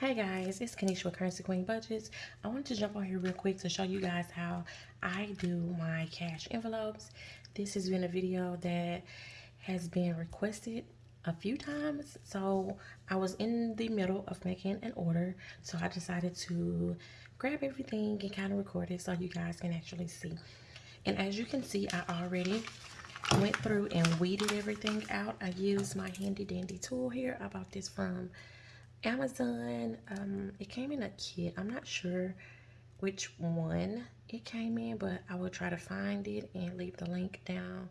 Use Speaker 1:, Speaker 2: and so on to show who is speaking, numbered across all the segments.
Speaker 1: Hey guys, it's Kanisha with Currency Queen Budgets. I wanted to jump on here real quick to show you guys how I do my cash envelopes. This has been a video that has been requested a few times. So I was in the middle of making an order. So I decided to grab everything and kind of record it so you guys can actually see. And as you can see, I already went through and weeded everything out. I used my handy dandy tool here. I bought this from Amazon. Um, it came in a kit. I'm not sure which one it came in, but I will try to find it and leave the link down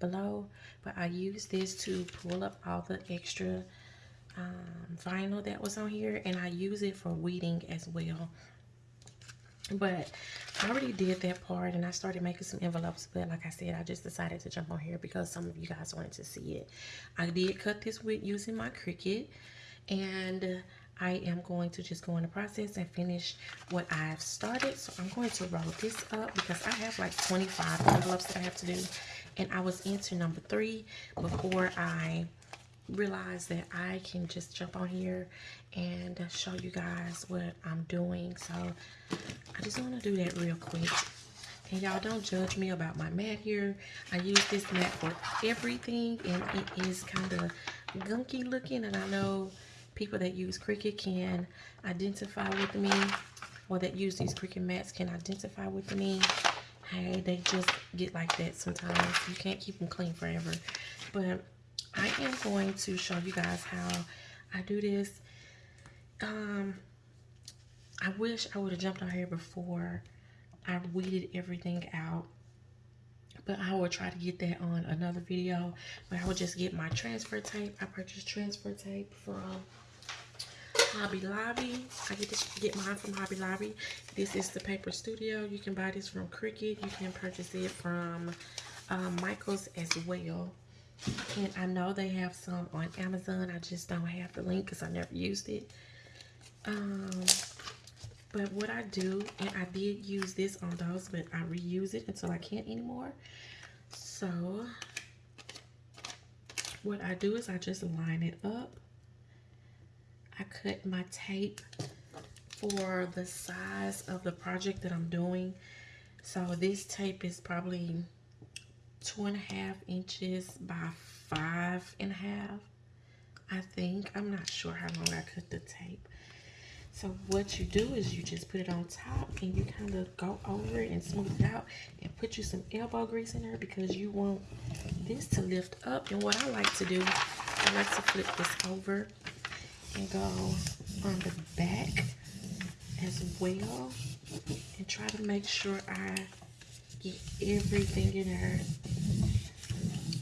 Speaker 1: below. But I used this to pull up all the extra um, vinyl that was on here, and I use it for weeding as well. But I already did that part, and I started making some envelopes. But like I said, I just decided to jump on here because some of you guys wanted to see it. I did cut this with using my Cricut and I am going to just go in the process and finish what I've started. So I'm going to roll this up because I have like 25 envelopes that I have to do. And I was into number three before I realized that I can just jump on here and show you guys what I'm doing. So I just want to do that real quick. And y'all don't judge me about my mat here. I use this mat for everything and it is kind of gunky looking and I know people that use Cricut can identify with me or that use these Cricut mats can identify with me. Hey, they just get like that sometimes. You can't keep them clean forever. But I am going to show you guys how I do this. Um, I wish I would have jumped on here before I weeded everything out but I will try to get that on another video. But I will just get my transfer tape. I purchased transfer tape from Hobby Lobby. I get this, get mine from Hobby Lobby. This is the Paper Studio. You can buy this from Cricut. You can purchase it from um, Michaels as well. And I know they have some on Amazon. I just don't have the link because I never used it. Um, but what I do, and I did use this on those, but I reuse it until I can't anymore. So, what I do is I just line it up I cut my tape for the size of the project that I'm doing. So this tape is probably two and a half inches by five and a half. I think. I'm not sure how long I cut the tape. So what you do is you just put it on top and you kind of go over it and smooth it out and put you some elbow grease in there because you want this to lift up. And what I like to do, I like to flip this over go on the back as well and try to make sure I get everything in there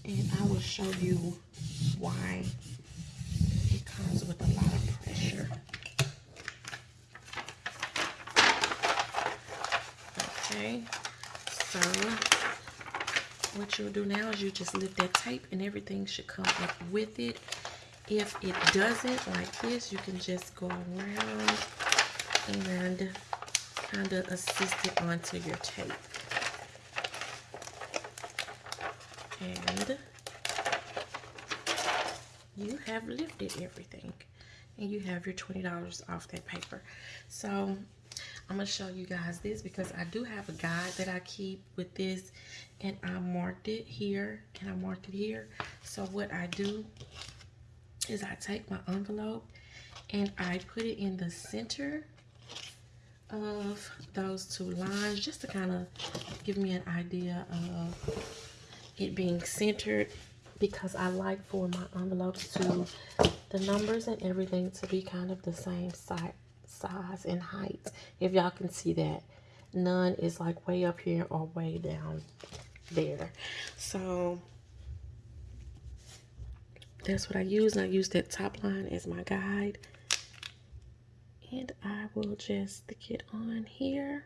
Speaker 1: and I will show you why it comes with a lot of pressure. Okay so what you'll do now is you just lift that tape and everything should come up with it if it doesn't, like this, you can just go around and kind of assist it onto your tape. And you have lifted everything. And you have your $20 off that paper. So I'm to show you guys this because I do have a guide that I keep with this. And I marked it here. And I marked it here. So what I do is I take my envelope and I put it in the center of those two lines just to kind of give me an idea of it being centered because I like for my envelopes to the numbers and everything to be kind of the same size size and height. If y'all can see that none is like way up here or way down there. So that's what I use. I use that top line as my guide. And I will just stick it on here.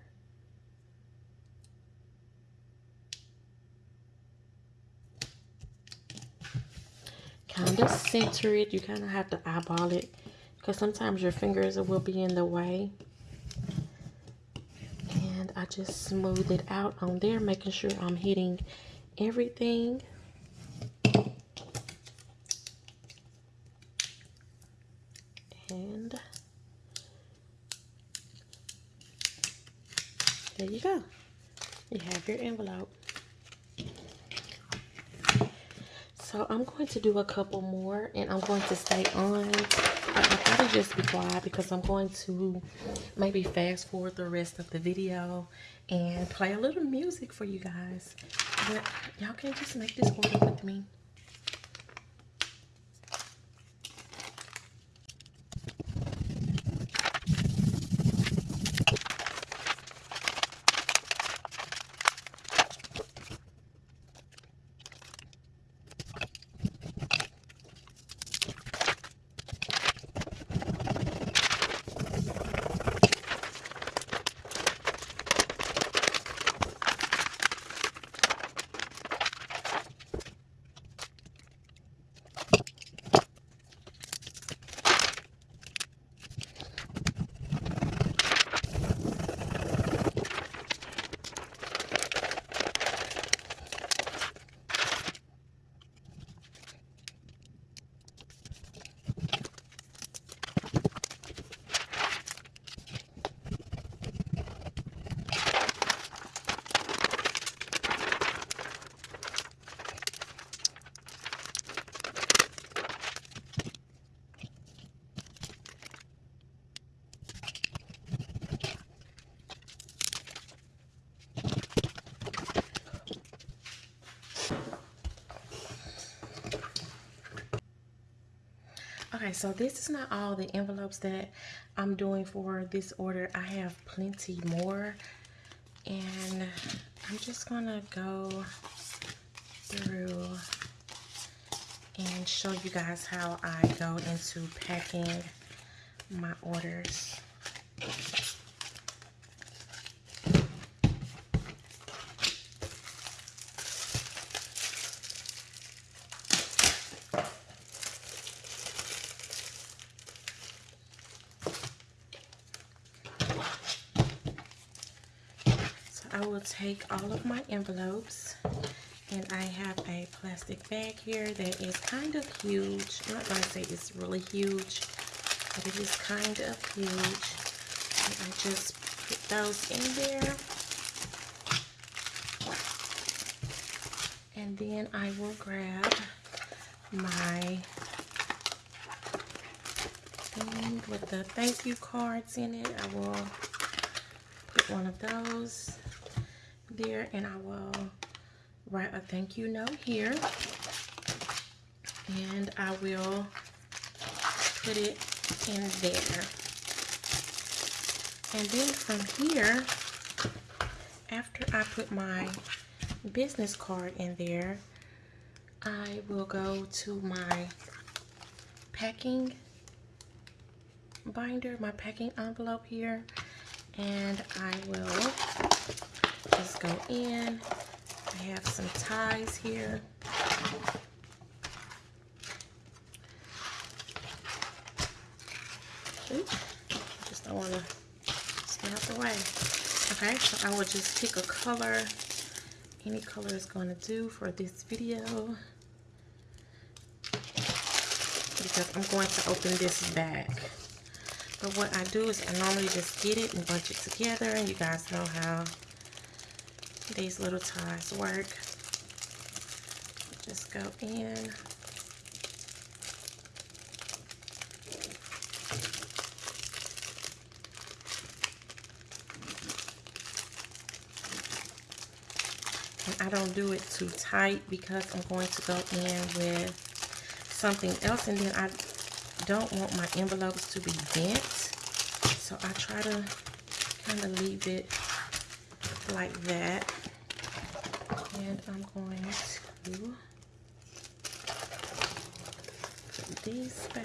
Speaker 1: Kind of center it. You kind of have to eyeball it because sometimes your fingers will be in the way. And I just smooth it out on there, making sure I'm hitting everything. and there you go. You have your envelope. So I'm going to do a couple more and I'm going to stay on. I'll probably just be quiet because I'm going to maybe fast forward the rest of the video and play a little music for you guys. But y'all can just make this order with me. Okay, so this is not all the envelopes that I'm doing for this order. I have plenty more. And I'm just going to go through and show you guys how I go into packing my orders. I will take all of my envelopes and I have a plastic bag here that is kind of huge. I'm not going to say it's really huge, but it is kind of huge. And I just put those in there. And then I will grab my thing with the thank you cards in it. I will put one of those there and I will write a thank you note here. And I will put it in there. And then from here after I put my business card in there I will go to my packing binder my packing envelope here and I will just go in. I have some ties here. Oops, just don't want to stay out the way. Okay, so I will just pick a color. Any color is going to do for this video. Because I'm going to open this back. But what I do is I normally just get it and bunch it together. And you guys know how these little ties work. Just go in. And I don't do it too tight because I'm going to go in with something else and then I don't want my envelopes to be bent. So I try to kind of leave it like that. And I'm going to put these back.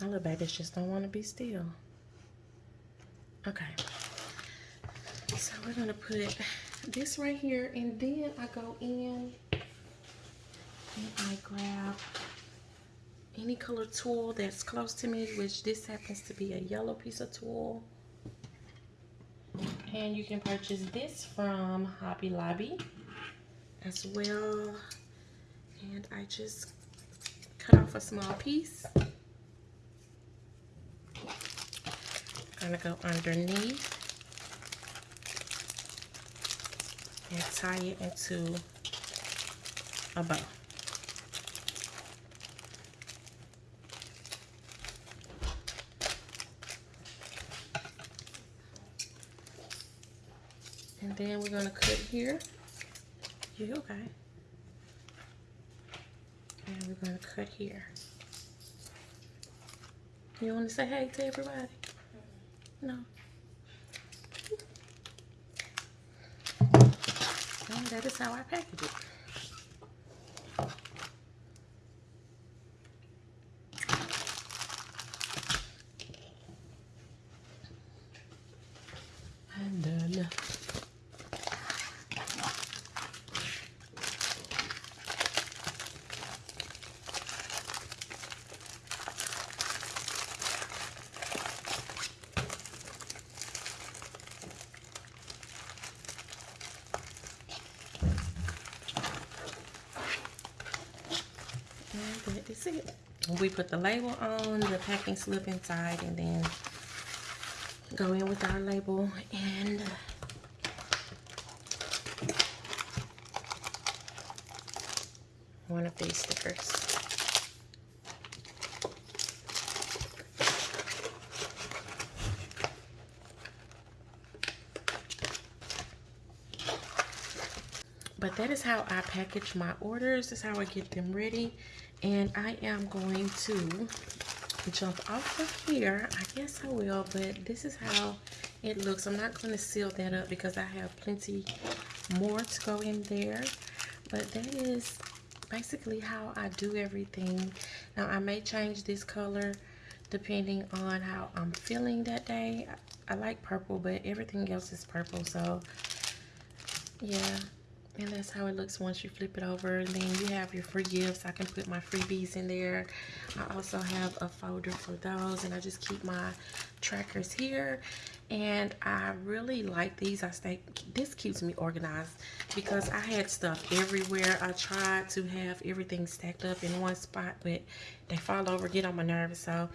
Speaker 1: My little babies just don't want to be still. Okay. So we're going to put this right here and then I go in and I grab any color tulle that's close to me which this happens to be a yellow piece of tulle And you can purchase this from Hobby Lobby as well. And I just cut off a small piece. Gonna go underneath and tie it into a bow. And then we're gonna cut here. You okay? And we're gonna cut here. You wanna say hey to everybody? Mm-hmm. No. That is how I package it. And done. And that is it. We put the label on, the packing slip inside, and then go in with our label and one of these stickers. But that is how I package my orders. That's how I get them ready. And I am going to jump off of here. I guess I will, but this is how it looks. I'm not going to seal that up because I have plenty more to go in there. But that is basically how I do everything. Now, I may change this color depending on how I'm feeling that day. I, like purple, but everything else is purple. So, yeah and that's how it looks once you flip it over. And then you have your free gifts. I can put my freebies in there. I also have a folder for those and i just keep my trackers here. And i really like these. I think this keeps me organized because i had stuff everywhere. I tried to have everything stacked up in one spot but they fall over get on my nerves. So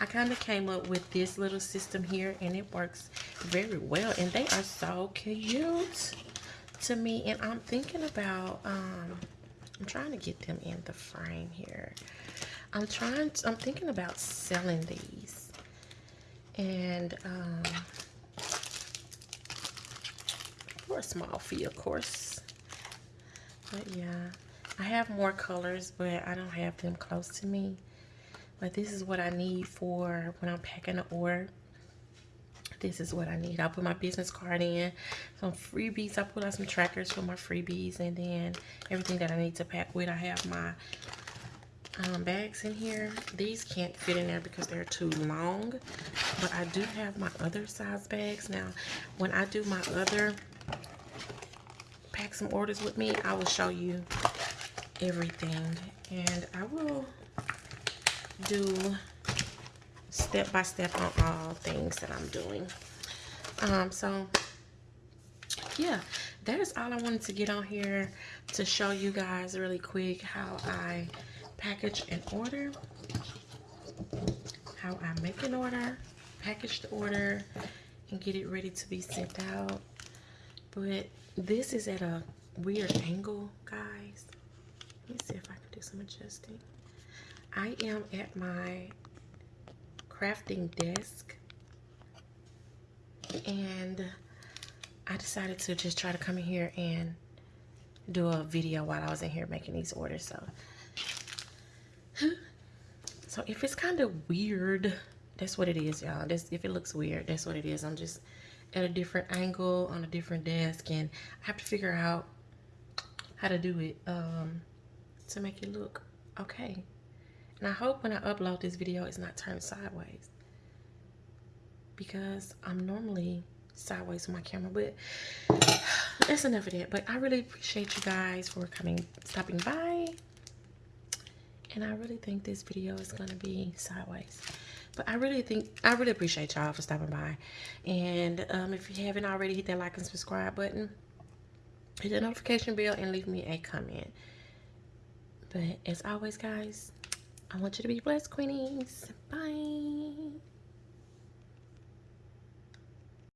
Speaker 1: i kind of came up with this little system here and it works very well. And they are so cute to me and I'm thinking about um I'm trying to get them in the frame here. I'm trying to, I'm thinking about selling these. And um for a small fee of course. But yeah I have more colors but I don't have them close to me. But this is what I need for when I'm packing an order this is what I need. I'll put my business card in, some freebies. I put out some trackers for my freebies and then everything that I need to pack with. I have my um, bags in here. These can't fit in there because they're too long, but I do have my other size bags. Now, when I do my other pack some orders with me, I will show you everything and I will do step by step on all things that I'm doing. Um, so yeah, that is all I wanted to get on here to show you guys really quick how I package an order, how I make an order, package the order, and get it ready to be sent out. But this is at a weird angle, guys. Let me see if I can do some adjusting. I am at my crafting desk. And I decided to just try to come in here and do a video while I was in here making these orders so. So if it's kind of weird that's what it is y'all. That's if it looks weird that's what it is. I'm just at a different angle on a different desk and I have to figure out how to do it um, to make it look okay and I hope when I upload this video, it's not turned sideways. Because I'm normally sideways with my camera. But that's enough of that. But I really appreciate you guys for coming, stopping by. And I really think this video is going to be sideways. But I really think, I really appreciate y'all for stopping by. And um, if you haven't already, hit that like and subscribe button. Hit the notification bell and leave me a comment. But as always, guys, I want you to be blessed, Queenies. Bye.